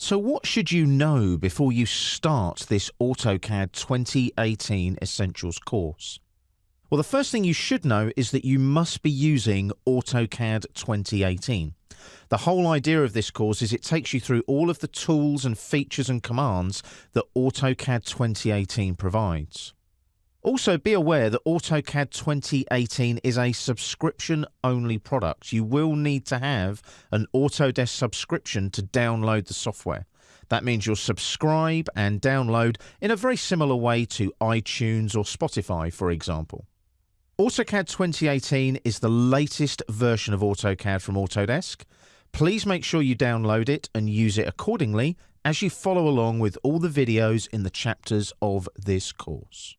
So what should you know before you start this AutoCAD 2018 Essentials course? Well, the first thing you should know is that you must be using AutoCAD 2018. The whole idea of this course is it takes you through all of the tools and features and commands that AutoCAD 2018 provides. Also, be aware that AutoCAD 2018 is a subscription only product. You will need to have an Autodesk subscription to download the software. That means you'll subscribe and download in a very similar way to iTunes or Spotify, for example. AutoCAD 2018 is the latest version of AutoCAD from Autodesk. Please make sure you download it and use it accordingly as you follow along with all the videos in the chapters of this course.